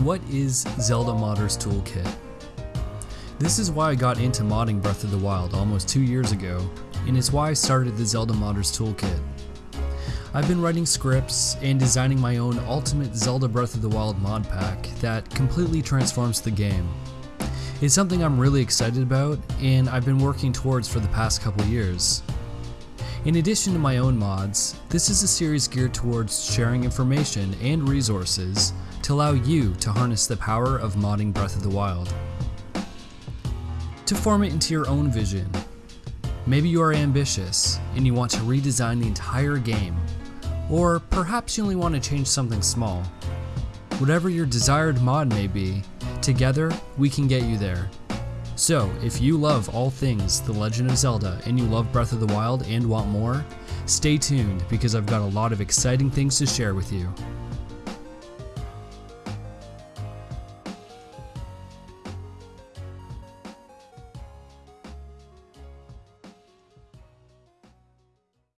What is Zelda Modders Toolkit? This is why I got into modding Breath of the Wild almost two years ago, and it's why I started the Zelda Modders Toolkit. I've been writing scripts and designing my own ultimate Zelda Breath of the Wild mod pack that completely transforms the game. It's something I'm really excited about, and I've been working towards for the past couple years. In addition to my own mods, this is a series geared towards sharing information and resources to allow you to harness the power of modding Breath of the Wild. To form it into your own vision, maybe you are ambitious and you want to redesign the entire game, or perhaps you only want to change something small. Whatever your desired mod may be, together we can get you there. So, if you love all things The Legend of Zelda and you love Breath of the Wild and want more, stay tuned because I've got a lot of exciting things to share with you.